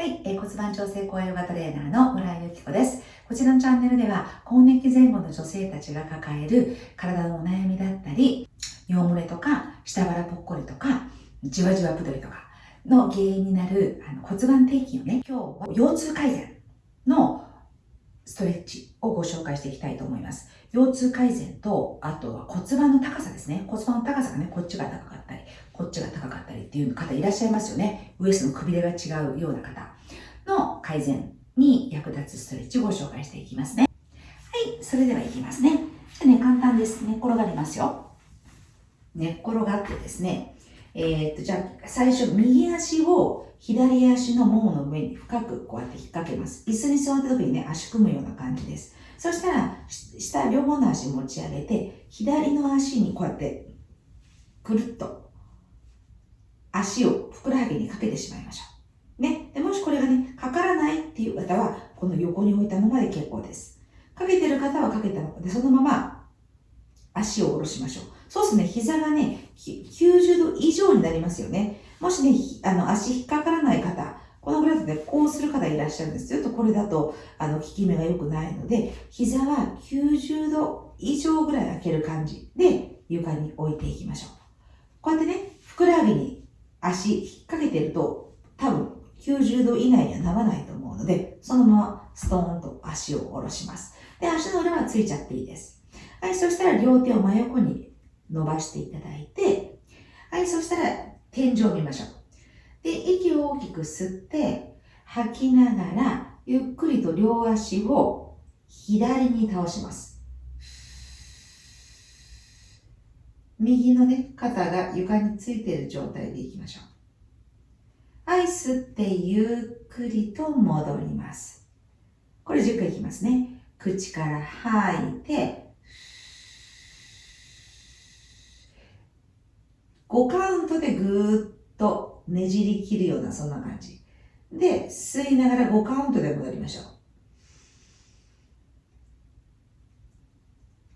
はい、えー、骨盤調整高ヨガトレーナーの村井由紀子です。こちらのチャンネルでは、更年期前後の女性たちが抱える体のお悩みだったり、尿漏れとか、下腹ぽっこりとか、じわじわぷどりとかの原因になるあの骨盤底筋をね、今日は腰痛改善のストレッチをご紹介していきたいと思います。腰痛改善と、あとは骨盤の高さですね。骨盤の高さがね、こっちが高かったり、こっちが高かったりっていう方いらっしゃいますよね。ウエストのくびれが違うような方の改善に役立つストレッチをご紹介していきますね。はい、それではいきますね。じゃね、簡単です。寝、ね、転がりますよ。寝っ転がってですね、えー、っと、じゃあ、最初、右足を左足のももの上に深くこうやって引っ掛けます。椅子に座った時にね、足組むような感じです。そしたら、下両方の足持ち上げて、左の足にこうやって、くるっと、足をふくらはぎにかけてしまいましょう。ね。で、もしこれがね、かからないっていう方は、この横に置いたままで結構です。かけてる方はかけたままで、そのまま足を下ろしましょう。そうすね、膝がね、90度以上になりますよね。もしね、あの、足引っかからない方、このぐらいだとね、こうする方いらっしゃるんです。ちょっとこれだと、あの、効き目が良くないので、膝は90度以上ぐらい開ける感じで床に置いていきましょう。こうやってね、ふくらはぎに足引っ掛けてると、多分90度以内にはならないと思うので、そのままストーンと足を下ろします。で、足の裏はついちゃっていいです。はい、そしたら両手を真横に伸ばしていただいて、はい、そしたら天井を見ましょう。で、息を大きく吸って、吐きながら、ゆっくりと両足を左に倒します。右のね、肩が床についている状態でいきましょう。はい、吸ってゆっくりと戻ります。これ10回いきますね。口から吐いて、5カウントでぐーっとねじり切るような、そんな感じ。で、吸いながら5カウントで戻りましょう。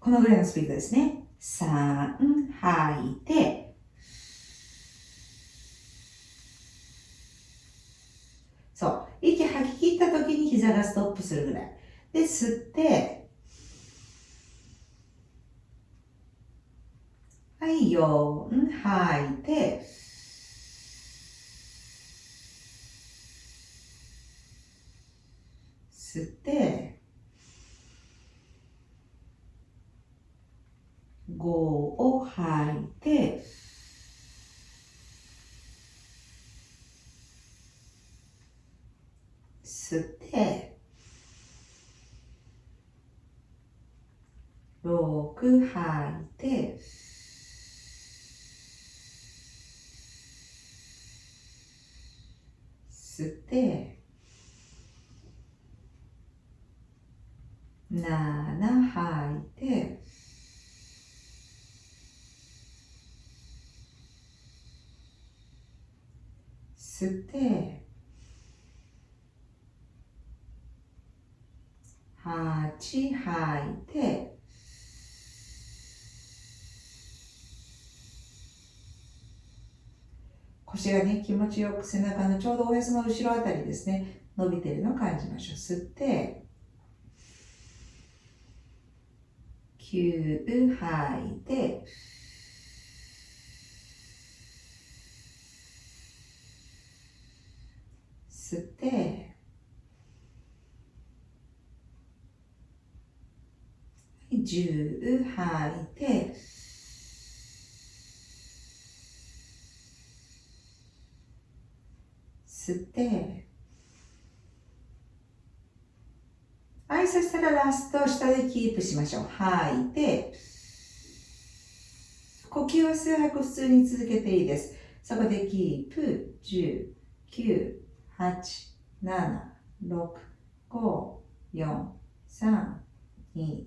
このぐらいのスピードですね。3、吐いて、そう。息吐き切った時に膝がストップするぐらい。で、吸って、はい、4、吐いて、吸って、5を吐いて、吸って、6吐いて、吸って、7吐いて、吸って、8吐いて、腰がね、気持ちよく背中のちょうどおへその後ろあたりですね、伸びてるのを感じましょう。吸って、9吐いて、吸って、10吐いて、吸って、はい、そしたらラスト下でキープしましょう。吐いて、呼吸は数拍普通に続けていいです。そこでキープ、10、9、8、7、6、5、4、3、2、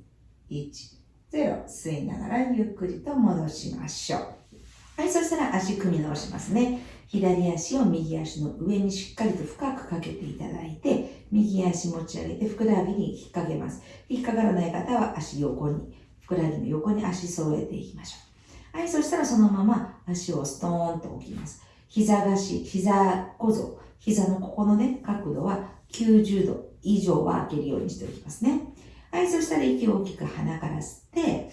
1、0。吸いながらゆっくりと戻しましょう。はい、そしたら足組み直しますね。左足を右足の上にしっかりと深くかけていただいて、右足持ち上げてふくらはぎに引っ掛けます。引っかからない方は足横に、ふくらはぎの横に足揃えていきましょう。はい、そしたらそのまま足をストーンと置きます。膝がし、膝小僧、膝のここのね、角度は90度以上は開けるようにしておきますね。はい、そしたら息を大きく鼻から吸って、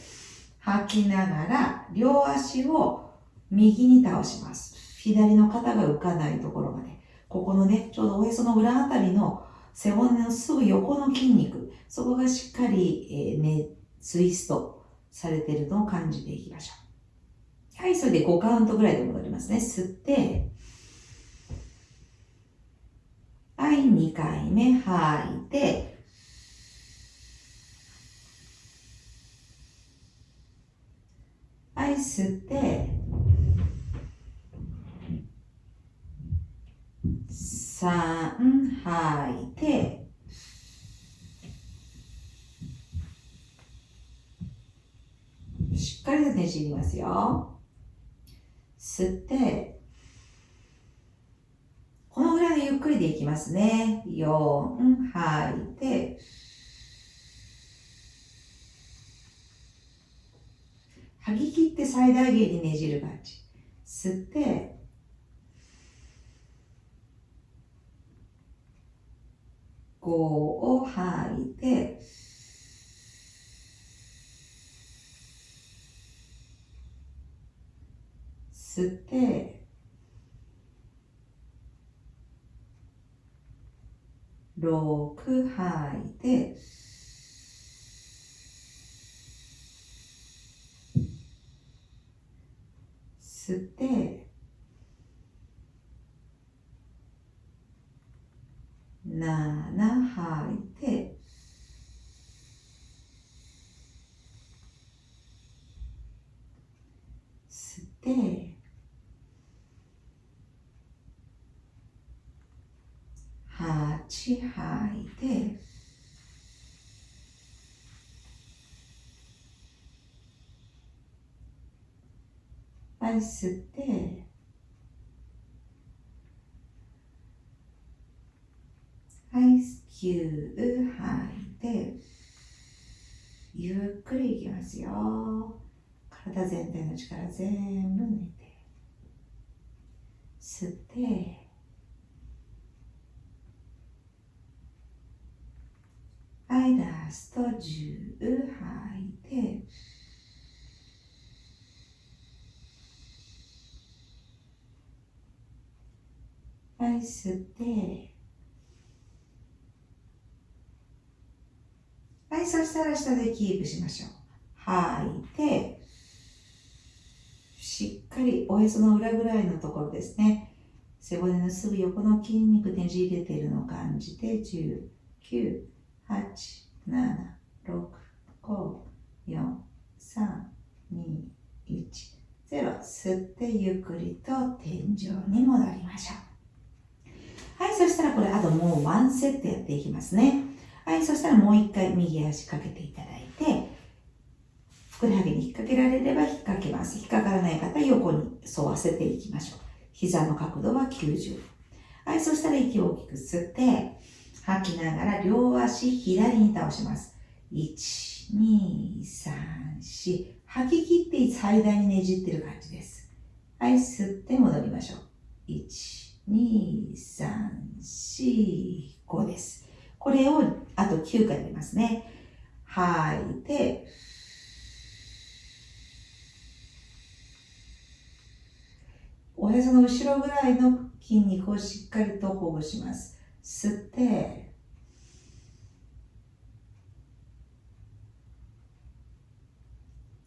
吐きながら両足を右に倒します。左の肩が浮かないところまで。ここのね、ちょうどおへその裏あたりの背骨のすぐ横の筋肉、そこがしっかり、えー、ね、ツイストされてるのを感じていきましょう。はい、それで5カウントぐらいで戻りますね。吸って、はい、2回目吐いて、はい、吸って、3吐いて、しっかりとねじりますよ。吸って、このぐらいでゆっくりでいきますね。4、吐いて、吐き切って最大限にねじる感じ。吸って、5を吐いて、吸って、6吐いて、吸って、7吐いて、吸って、8吐いてはい吸ってはい9吐いてゆっくりいきますよ。体全体の力全部抜いて吸ってはい、ラスト10吐いて、はい、吸って、はい、そしたら下でキープしましょう。吐いて、しっかりおへその裏ぐらいのところですね。背骨のすぐ横の筋肉ねじれてるのを感じて、10、9、8、7、6、5、4、3、2、1、0。吸ってゆっくりと天井に戻りましょう。はい、そしたらこれあともうワンセットやっていきますね。はい、そしたらもう一回右足かけていただいて、ふくらはぎに引っ掛けられれば引っ掛けます。引っかからない方、横に沿わせていきましょう。膝の角度は90。はい、そしたら息を大きく吸って、吐きながら両足左に倒します。1、2、3、4。吐き切って最大にねじってる感じです。はい、吸って戻りましょう。1、2、3、4、5です。これをあと9回やりますね。吐いて、おへその後ろぐらいの筋肉をしっかりとほぐします。吸って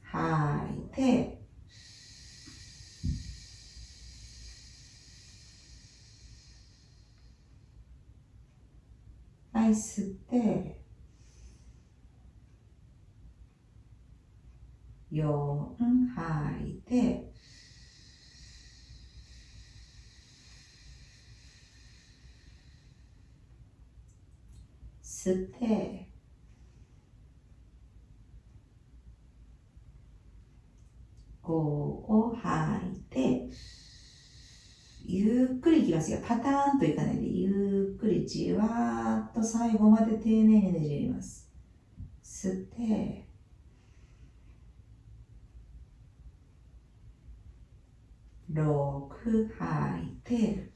吐いてはい吸って4吐いて吸って5を吐いてゆっくりいきますよパターンといかないでゆっくりじわーっと最後まで丁寧にねじります。吸って6吐いて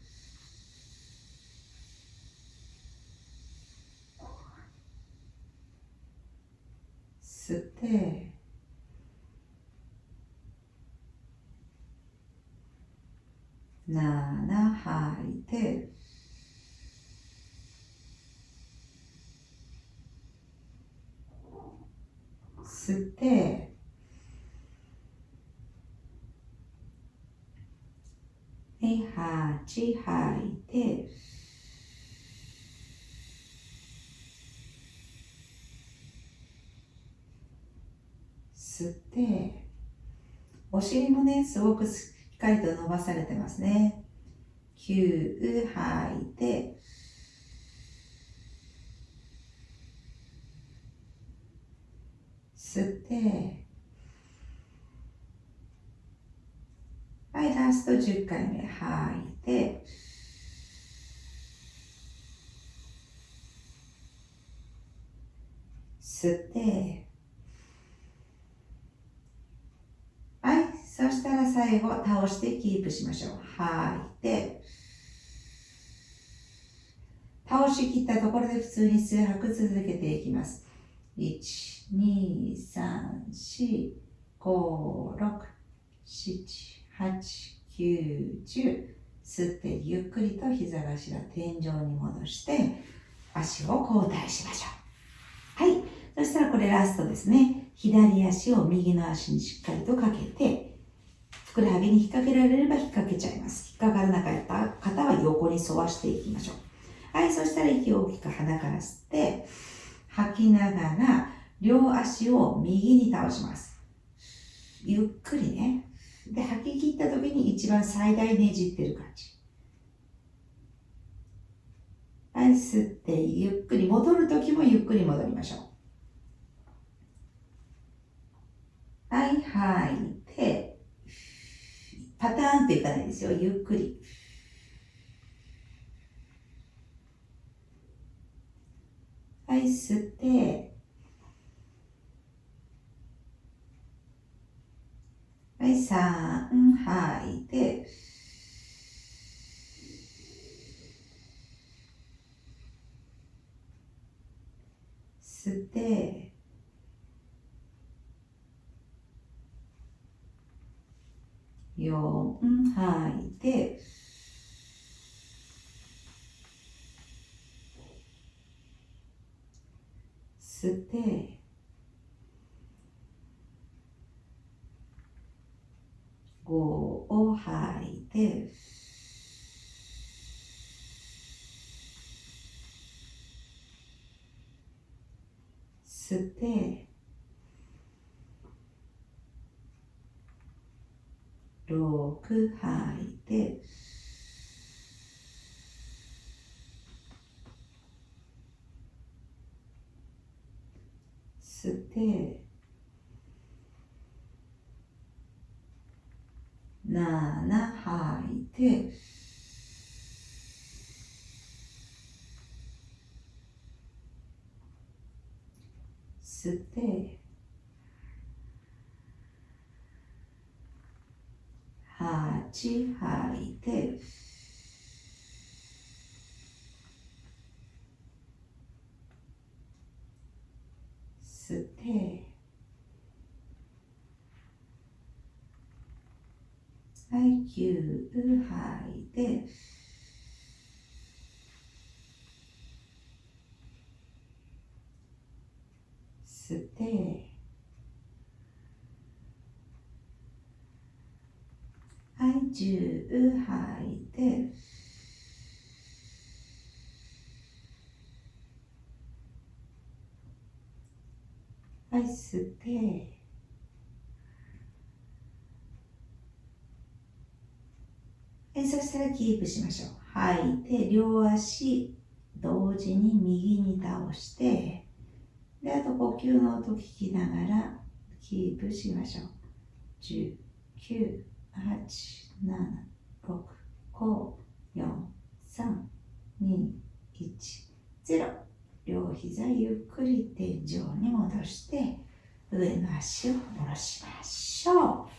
吸って。7吐いて。吸って。はい8吐いて。吸ってお尻もねすごくしっかりと伸ばされてますね。9吐いて吸ってはいラスト10回目吐いて吸ってはいそしたら最後倒してキープしましょう。吐い。て倒しきったところで普通に数拍続けていきます。1、2、3、4、5、6、7、8、9、10吸ってゆっくりと膝頭天井に戻して足を交代しましょう。はい。そしたらこれラストですね。左足を右の足にしっかりとかけてふくらはぎに引っ掛けられれば引っ掛けちゃいます。引っ掛からなかった方は横に沿わしていきましょう。はいそしたら息を大きく鼻から吸って吐きながら両足を右に倒します。ゆっくりね。で吐き切った時に一番最大ねじってる感じ。はい吸ってゆっくり戻る時もゆっくり戻りましょう。はい吐いてパターンといかないですよゆっくり。はい吸って。はい、3吐いて、吸って、4吐い。て、吸って、5を吐いて、吸って、6吐いて、吸って、7吐いて、吸って、8吐いて、吸って、はい、9吐いて、吸って、はい、10吐いて、はい、吸って、えそしたらキープしましょう。吐いて、両足同時に右に倒して、で、あと呼吸の音聞きながらキープしましょう。10、9、8、7、6、5、4、3、2、1、0。両膝ゆっくり天井に戻して、上の足を下ろしましょう。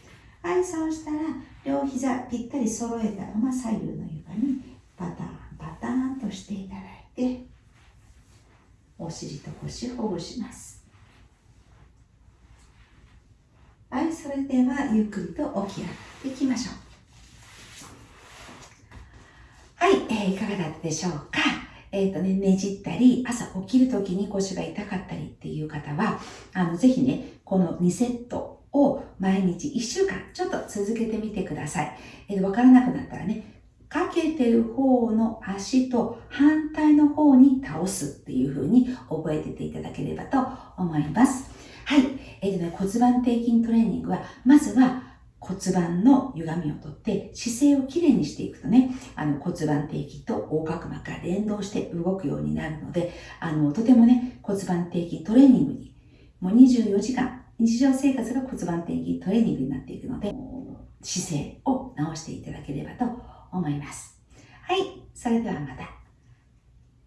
はい、そうしたら両膝ぴったり揃えたまま左右の床にパターンパターンとしていただいてお尻と腰ほぐしますはいそれではゆっくりと起き上がっていきましょう。はい、えー、いかがだったでしょうか？えっ、ー、とね、ねじったり、朝起きるときに腰が痛かったりっていう方は、あの、ぜひね、この2セットを毎日1週間ちょっと続けてみてください。えっー、わからなくなったらね、かけてる方の足と反対の方に倒すっていう風に覚えてていただければと思います。はい。えー、とね、骨盤底筋トレーニングは、まずは骨盤の歪みをとって姿勢をきれいにしていくとね、あの骨盤底筋と横隔膜が連動して動くようになるので、あの、とてもね、骨盤底筋トレーニングに、もう24時間、日常生活が骨盤底筋トレーニングになっていくので、姿勢を直していただければと思います。はい。それではまた。